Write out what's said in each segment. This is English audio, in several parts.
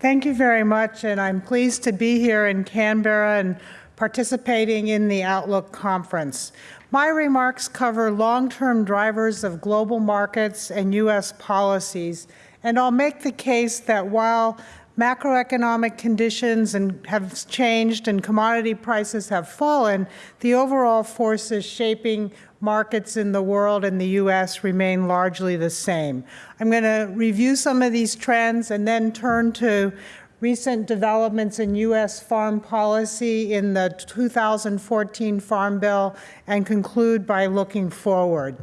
Thank you very much, and I'm pleased to be here in Canberra and participating in the Outlook Conference. My remarks cover long-term drivers of global markets and U.S. policies, and I'll make the case that while macroeconomic conditions and have changed and commodity prices have fallen, the overall forces shaping markets in the world and the U.S. remain largely the same. I'm going to review some of these trends and then turn to recent developments in U.S. farm policy in the 2014 Farm Bill and conclude by looking forward.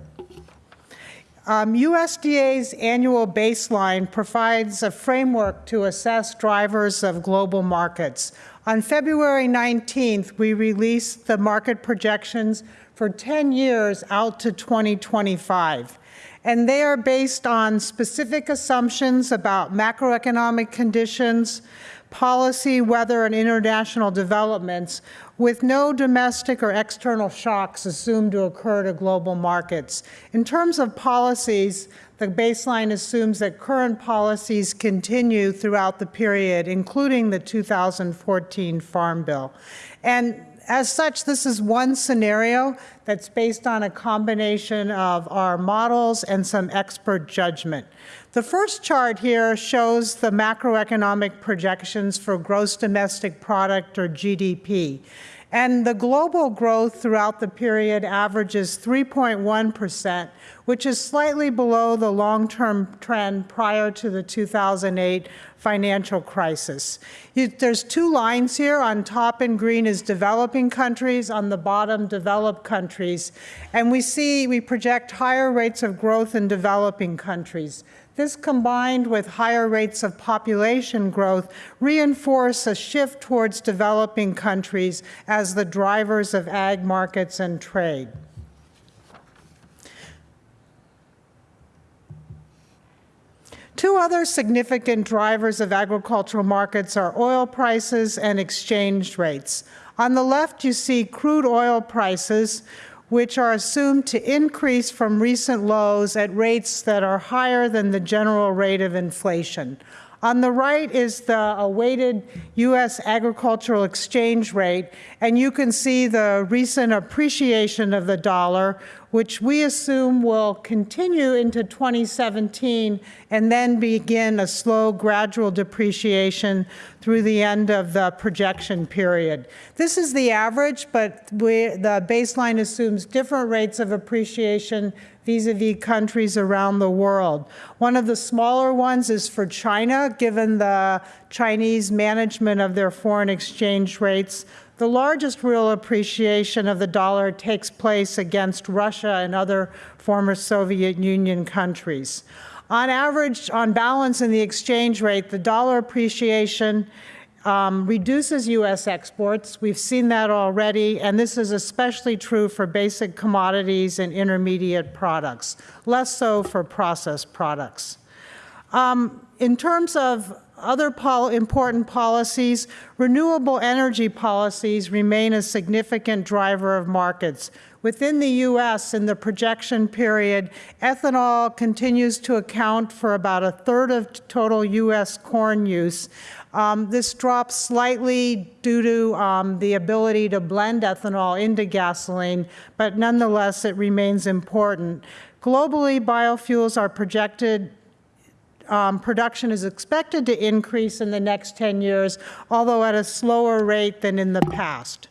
Um, USDA's annual baseline provides a framework to assess drivers of global markets. On February 19th, we released the market projections for 10 years out to 2025. And they are based on specific assumptions about macroeconomic conditions, policy, weather, and international developments with no domestic or external shocks assumed to occur to global markets. In terms of policies, the baseline assumes that current policies continue throughout the period, including the 2014 Farm Bill. And as such, this is one scenario that's based on a combination of our models and some expert judgment. The first chart here shows the macroeconomic projections for gross domestic product or GDP. And the global growth throughout the period averages 3.1%, which is slightly below the long-term trend prior to the 2008 financial crisis. You, there's two lines here. On top in green is developing countries, on the bottom developed countries. And we see, we project higher rates of growth in developing countries. This combined with higher rates of population growth reinforce a shift towards developing countries as the drivers of ag markets and trade. Two other significant drivers of agricultural markets are oil prices and exchange rates. On the left, you see crude oil prices, which are assumed to increase from recent lows at rates that are higher than the general rate of inflation. On the right is the awaited U.S. agricultural exchange rate, and you can see the recent appreciation of the dollar, which we assume will continue into 2017 and then begin a slow, gradual depreciation through the end of the projection period. This is the average, but we, the baseline assumes different rates of appreciation vis-a-vis -vis countries around the world. One of the smaller ones is for China, given the Chinese management of their foreign exchange rates. The largest real appreciation of the dollar takes place against Russia and other former Soviet Union countries. On average, on balance in the exchange rate, the dollar appreciation um, reduces U.S. exports. We've seen that already, and this is especially true for basic commodities and intermediate products, less so for processed products. Um, in terms of other pol important policies, renewable energy policies remain a significant driver of markets. Within the U.S., in the projection period, ethanol continues to account for about a third of total U.S. corn use, um, this drops slightly due to um, the ability to blend ethanol into gasoline, but nonetheless it remains important. Globally, biofuels are projected um, production is expected to increase in the next 10 years, although at a slower rate than in the past.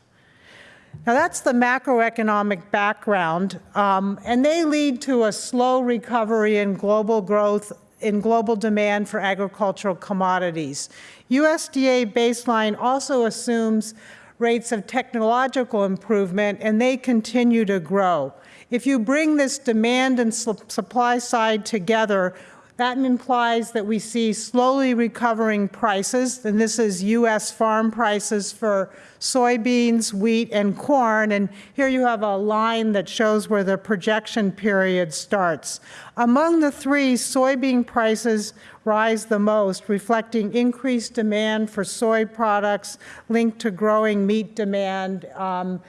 Now that's the macroeconomic background, um, and they lead to a slow recovery in global growth in global demand for agricultural commodities. USDA baseline also assumes rates of technological improvement and they continue to grow. If you bring this demand and su supply side together, that implies that we see slowly recovering prices, and this is U.S. farm prices for soybeans, wheat, and corn. And here you have a line that shows where the projection period starts. Among the three, soybean prices rise the most, reflecting increased demand for soy products linked to growing meat demand um,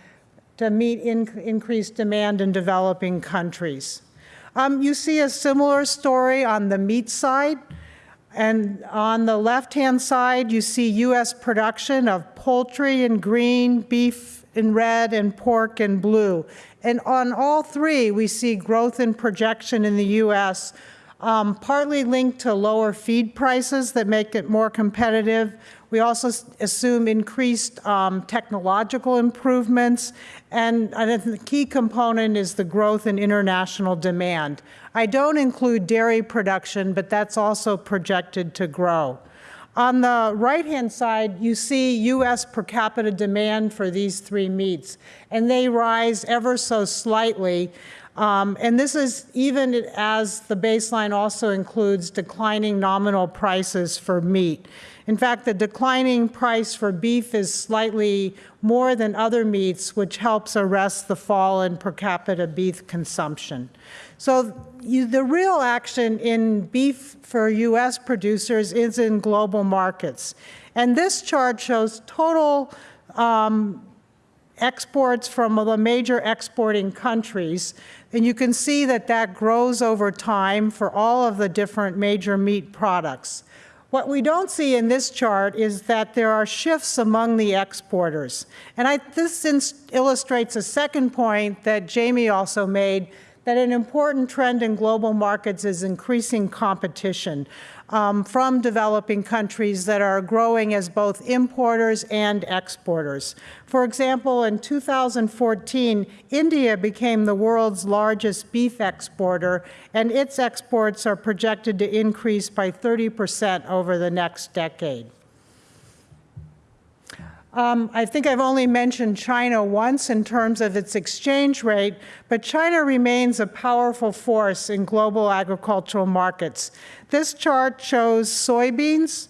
to meet in increased demand in developing countries. Um, you see a similar story on the meat side. And on the left-hand side, you see U.S. production of poultry in green, beef in red, and pork in blue. And on all three, we see growth in projection in the U.S., um, partly linked to lower feed prices that make it more competitive. We also assume increased um, technological improvements, and the key component is the growth in international demand. I don't include dairy production, but that's also projected to grow. On the right-hand side, you see U.S. per capita demand for these three meats, and they rise ever so slightly. Um, and this is even as the baseline also includes declining nominal prices for meat. In fact, the declining price for beef is slightly more than other meats, which helps arrest the fall in per capita beef consumption. So you, the real action in beef for U.S. producers is in global markets. And this chart shows total um, exports from the major exporting countries. And you can see that that grows over time for all of the different major meat products. What we don't see in this chart is that there are shifts among the exporters. And I, this illustrates a second point that Jamie also made, that an important trend in global markets is increasing competition um, from developing countries that are growing as both importers and exporters. For example, in 2014, India became the world's largest beef exporter, and its exports are projected to increase by 30 percent over the next decade. Um, I think I've only mentioned China once in terms of its exchange rate, but China remains a powerful force in global agricultural markets. This chart shows soybeans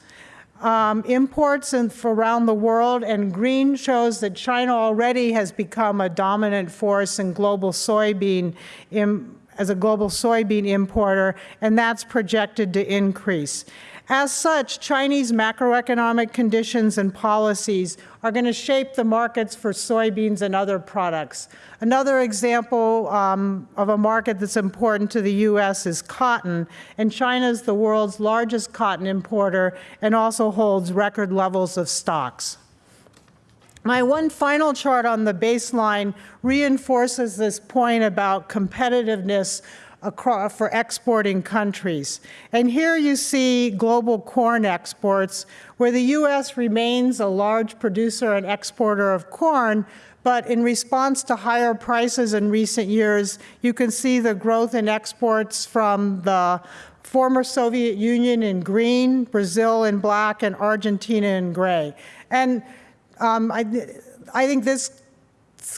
um, imports in, around the world, and green shows that China already has become a dominant force in global soybean as a global soybean importer, and that's projected to increase. As such, Chinese macroeconomic conditions and policies are going to shape the markets for soybeans and other products. Another example um, of a market that's important to the U.S. is cotton, and China is the world's largest cotton importer and also holds record levels of stocks. My one final chart on the baseline reinforces this point about competitiveness across, for exporting countries. And here you see global corn exports, where the U.S. remains a large producer and exporter of corn, but in response to higher prices in recent years, you can see the growth in exports from the former Soviet Union in green, Brazil in black, and Argentina in gray. And um, I, I think this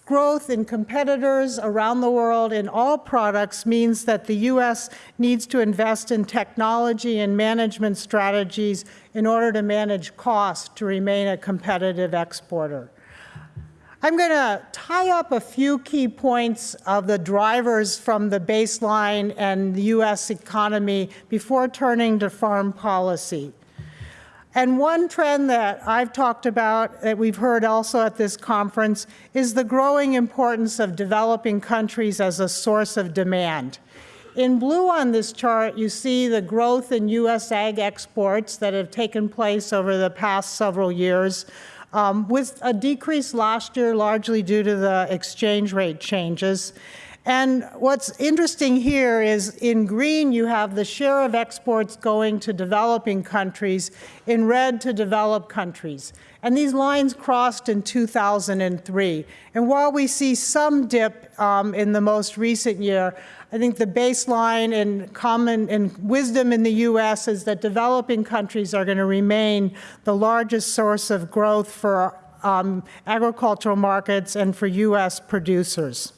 growth in competitors around the world in all products means that the U.S. needs to invest in technology and management strategies in order to manage costs to remain a competitive exporter. I'm going to tie up a few key points of the drivers from the baseline and the U.S. economy before turning to farm policy. And one trend that I've talked about that we've heard also at this conference is the growing importance of developing countries as a source of demand. In blue on this chart, you see the growth in U.S. ag exports that have taken place over the past several years, um, with a decrease last year largely due to the exchange rate changes. And what's interesting here is in green, you have the share of exports going to developing countries, in red to developed countries. And these lines crossed in 2003. And while we see some dip um, in the most recent year, I think the baseline and common and wisdom in the U.S. is that developing countries are going to remain the largest source of growth for um, agricultural markets and for U.S. producers.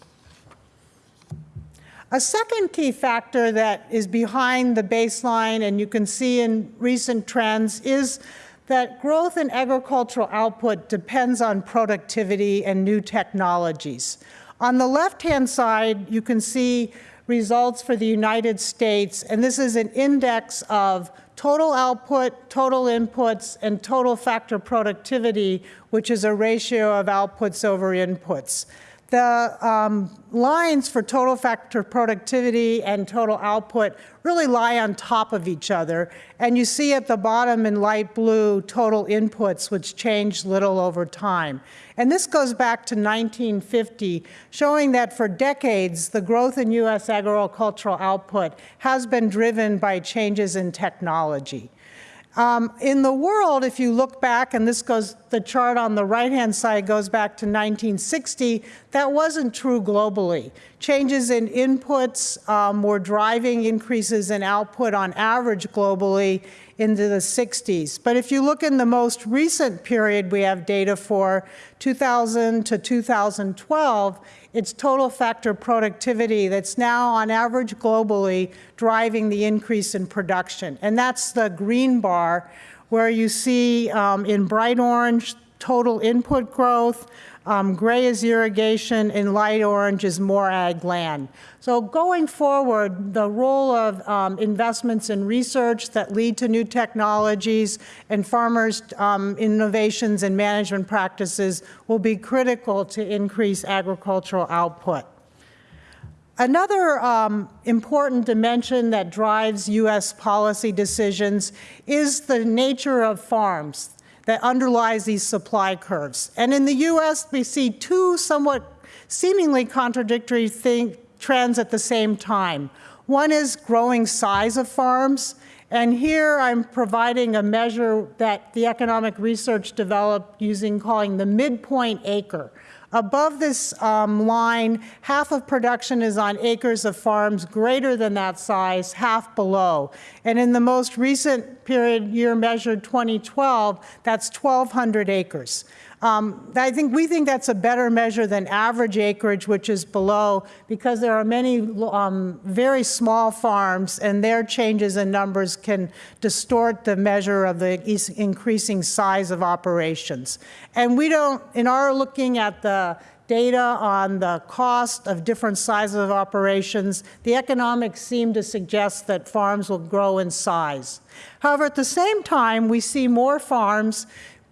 A second key factor that is behind the baseline, and you can see in recent trends, is that growth in agricultural output depends on productivity and new technologies. On the left-hand side, you can see results for the United States, and this is an index of total output, total inputs, and total factor productivity, which is a ratio of outputs over inputs. The um, lines for total factor productivity and total output really lie on top of each other. And you see at the bottom in light blue total inputs, which change little over time. And this goes back to 1950, showing that for decades, the growth in U.S. agricultural output has been driven by changes in technology. Um, in the world, if you look back, and this goes, the chart on the right-hand side goes back to 1960, that wasn't true globally. Changes in inputs um, were driving increases in output on average globally into the 60s. But if you look in the most recent period we have data for, 2000 to 2012, it's total factor productivity that's now on average globally driving the increase in production. And that's the green bar where you see um, in bright orange total input growth, um, gray is irrigation, and light orange is more ag land. So going forward, the role of um, investments in research that lead to new technologies and farmers' um, innovations and management practices will be critical to increase agricultural output. Another um, important dimension that drives U.S. policy decisions is the nature of farms that underlies these supply curves. And in the US, we see two somewhat seemingly contradictory thing, trends at the same time. One is growing size of farms, and here I'm providing a measure that the economic research developed using calling the midpoint acre. Above this um, line, half of production is on acres of farms greater than that size, half below. And in the most recent period year measured 2012, that's 1,200 acres. Um, I think we think that's a better measure than average acreage, which is below, because there are many um, very small farms, and their changes in numbers can distort the measure of the increasing size of operations. And we don't, in our looking at the data on the cost of different sizes of operations, the economics seem to suggest that farms will grow in size. However, at the same time, we see more farms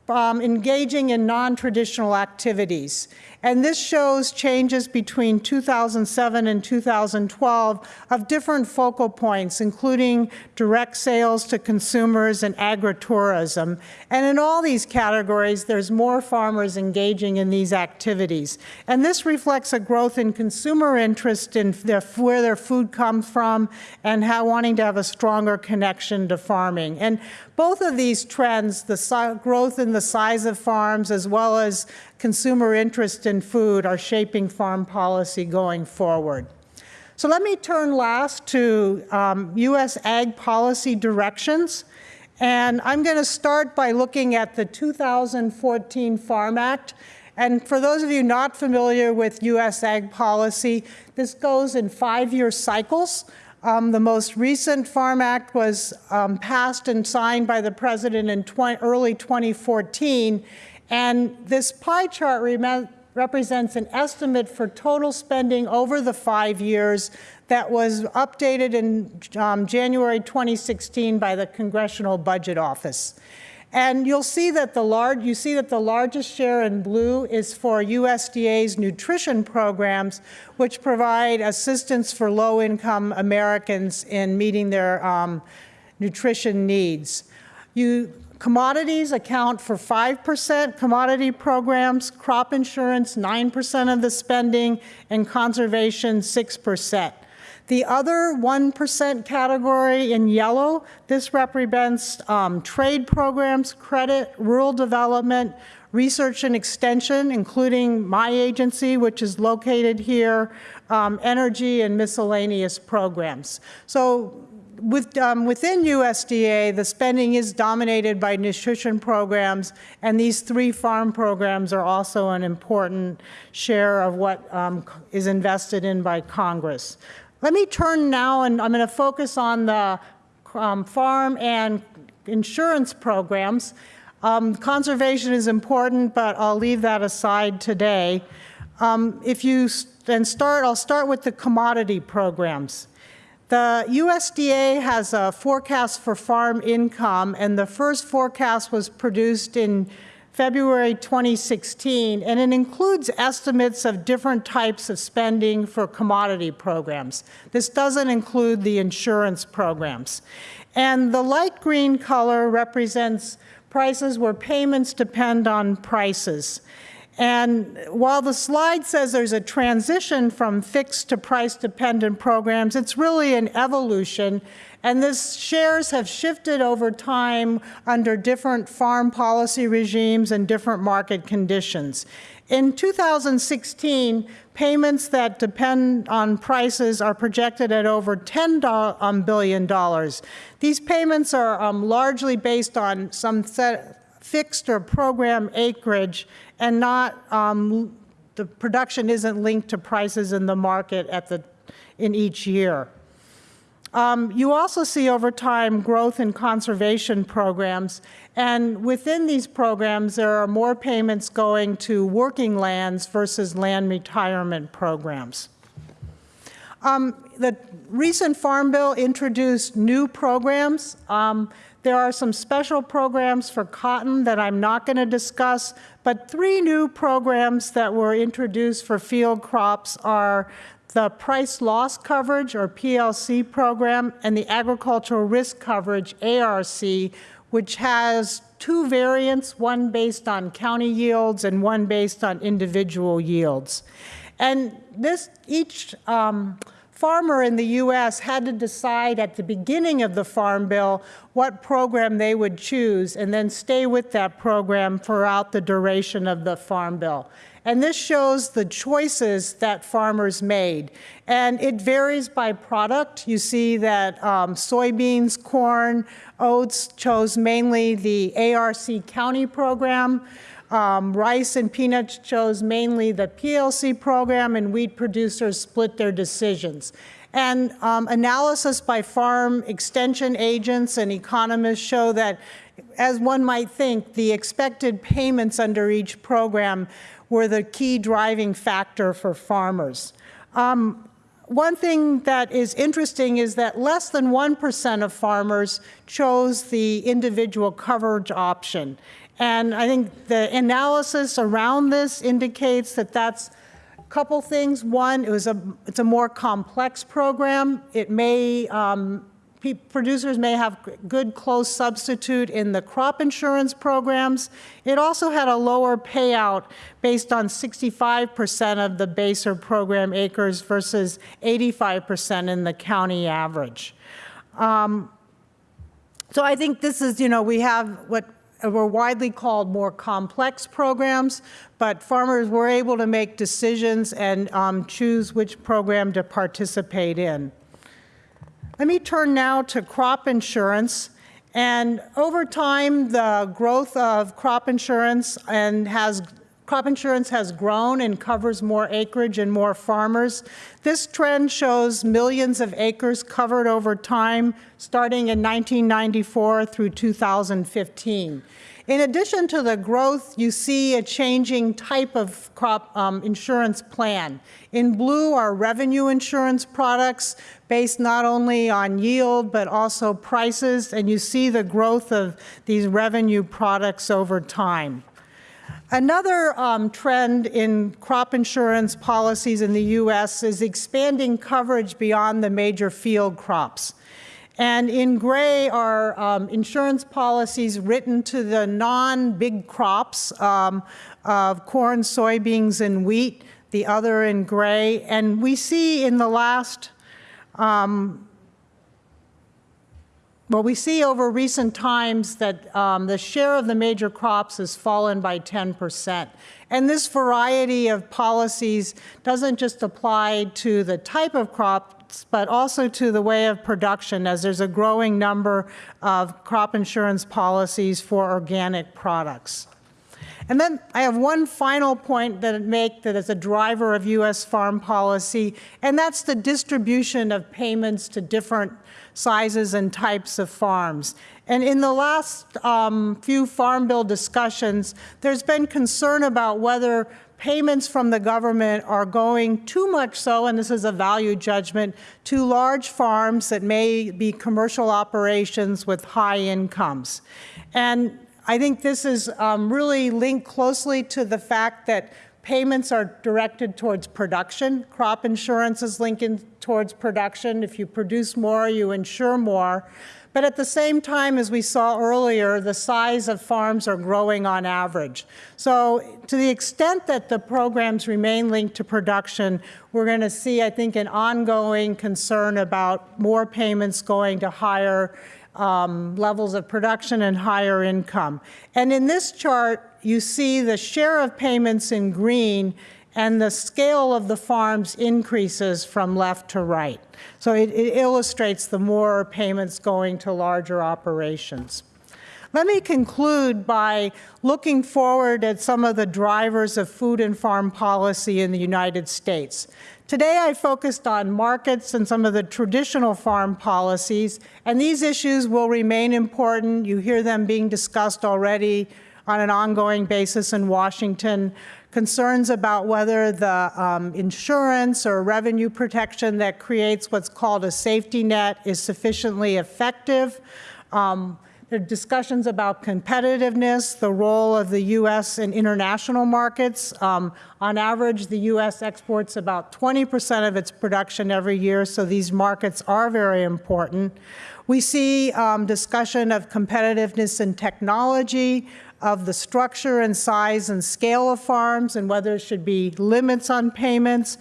um, engaging in non-traditional activities. And this shows changes between 2007 and 2012 of different focal points, including direct sales to consumers and agritourism. And in all these categories, there's more farmers engaging in these activities. And this reflects a growth in consumer interest in their, where their food comes from and how wanting to have a stronger connection to farming. And both of these trends, the growth in the size of farms as well as consumer interest in food are shaping farm policy going forward. So let me turn last to um, U.S. ag policy directions. And I'm going to start by looking at the 2014 Farm Act. And for those of you not familiar with U.S. ag policy, this goes in five-year cycles. Um, the most recent Farm Act was um, passed and signed by the President in 20, early 2014, and this pie chart represents an estimate for total spending over the five years that was updated in um, January 2016 by the Congressional Budget Office. And you'll see that the large, you see that the largest share in blue is for USDA's nutrition programs, which provide assistance for low-income Americans in meeting their um, nutrition needs. You Commodities account for 5% commodity programs, crop insurance 9% of the spending, and conservation 6%. The other 1% category in yellow, this represents um, trade programs, credit, rural development, research and extension, including my agency, which is located here, um, energy and miscellaneous programs. So with, um, within USDA, the spending is dominated by nutrition programs, and these three farm programs are also an important share of what um, is invested in by Congress. Let me turn now, and I'm going to focus on the um, farm and insurance programs. Um, conservation is important, but I'll leave that aside today. Um, if you then start, I'll start with the commodity programs. The USDA has a forecast for farm income, and the first forecast was produced in February 2016, and it includes estimates of different types of spending for commodity programs. This doesn't include the insurance programs. And the light green color represents prices where payments depend on prices. And while the slide says there's a transition from fixed to price-dependent programs, it's really an evolution and this shares have shifted over time under different farm policy regimes and different market conditions. In 2016, payments that depend on prices are projected at over $10 um. These payments are um, largely based on some fixed or program acreage and not, um, the production isn't linked to prices in the market at the, in each year. Um, you also see over time growth in conservation programs, and within these programs there are more payments going to working lands versus land retirement programs. Um, the recent Farm Bill introduced new programs. Um, there are some special programs for cotton that I'm not going to discuss, but three new programs that were introduced for field crops are the price loss coverage or PLC program and the agricultural risk coverage ARC, which has two variants, one based on county yields and one based on individual yields. And this, each um, farmer in the U.S. had to decide at the beginning of the Farm Bill what program they would choose and then stay with that program throughout the duration of the Farm Bill. And this shows the choices that farmers made. And it varies by product. You see that um, soybeans, corn, oats chose mainly the ARC county program. Um, rice and peanuts chose mainly the PLC program, and wheat producers split their decisions. And um, analysis by farm extension agents and economists show that, as one might think, the expected payments under each program were the key driving factor for farmers. Um, one thing that is interesting is that less than 1% of farmers chose the individual coverage option. And I think the analysis around this indicates that that's a couple things. One, it was a, it's a more complex program. It may um, producers may have good close substitute in the crop insurance programs. It also had a lower payout based on 65% of the BASER program acres versus 85% in the county average. Um, so I think this is, you know, we have what were widely called more complex programs, but farmers were able to make decisions and um, choose which program to participate in. Let me turn now to crop insurance. And over time, the growth of crop insurance and has crop insurance has grown and covers more acreage and more farmers. This trend shows millions of acres covered over time, starting in 1994 through 2015. In addition to the growth, you see a changing type of crop um, insurance plan. In blue are revenue insurance products based not only on yield but also prices, and you see the growth of these revenue products over time. Another um, trend in crop insurance policies in the U.S. is expanding coverage beyond the major field crops. And in gray are um, insurance policies written to the non-big crops um, of corn, soybeans, and wheat, the other in gray. And we see in the last, um, well, we see over recent times that um, the share of the major crops has fallen by 10%. And this variety of policies doesn't just apply to the type of crop but also to the way of production as there's a growing number of crop insurance policies for organic products. And then I have one final point that I make that is a driver of U.S. farm policy, and that's the distribution of payments to different sizes and types of farms. And in the last um, few Farm Bill discussions, there's been concern about whether payments from the government are going too much so, and this is a value judgment, to large farms that may be commercial operations with high incomes. And I think this is um, really linked closely to the fact that payments are directed towards production. Crop insurance is linking towards production. If you produce more, you insure more. But at the same time, as we saw earlier, the size of farms are growing on average. So to the extent that the programs remain linked to production, we're going to see, I think, an ongoing concern about more payments going to higher um, levels of production and higher income. And in this chart, you see the share of payments in green and the scale of the farms increases from left to right. So it, it illustrates the more payments going to larger operations. Let me conclude by looking forward at some of the drivers of food and farm policy in the United States. Today I focused on markets and some of the traditional farm policies, and these issues will remain important. You hear them being discussed already on an ongoing basis in Washington concerns about whether the um, insurance or revenue protection that creates what's called a safety net is sufficiently effective. Um, there are discussions about competitiveness, the role of the U.S. in international markets. Um, on average, the U.S. exports about 20% of its production every year, so these markets are very important. We see um, discussion of competitiveness in technology, of the structure and size and scale of farms and whether there should be limits on payments.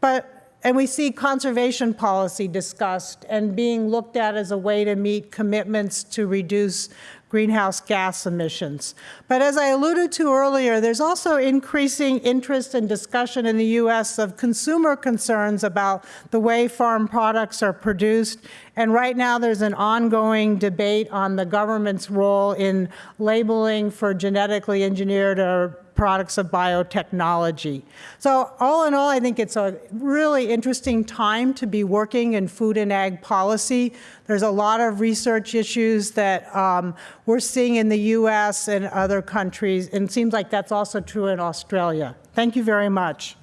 But and we see conservation policy discussed and being looked at as a way to meet commitments to reduce greenhouse gas emissions. But as I alluded to earlier, there's also increasing interest and discussion in the U.S. of consumer concerns about the way farm products are produced. And right now there's an ongoing debate on the government's role in labeling for genetically engineered or products of biotechnology. So all in all, I think it's a really interesting time to be working in food and ag policy. There's a lot of research issues that um, we're seeing in the U.S. and other countries, and it seems like that's also true in Australia. Thank you very much.